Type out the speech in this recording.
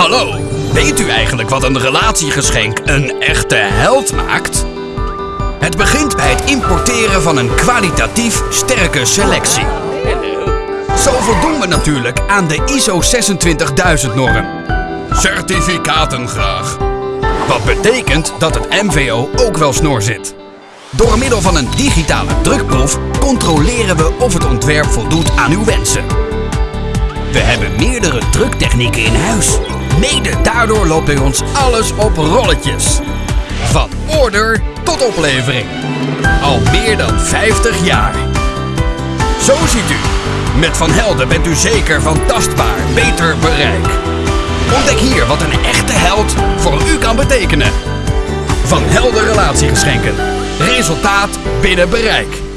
Hallo, weet u eigenlijk wat een relatiegeschenk een echte held maakt? Het begint bij het importeren van een kwalitatief sterke selectie. Zo voldoen we natuurlijk aan de ISO 26000 norm. Certificaten graag. Wat betekent dat het MVO ook wel snor zit. Door middel van een digitale drukproef controleren we of het ontwerp voldoet aan uw wensen. We hebben meerdere druktechnieken in huis. Mede daardoor loopt bij ons alles op rolletjes. Van order tot oplevering. Al meer dan 50 jaar. Zo ziet u. Met Van Helden bent u zeker van tastbaar beter bereik. Ontdek hier wat een echte held voor u kan betekenen. Van Helden Relatiegeschenken. Resultaat binnen bereik.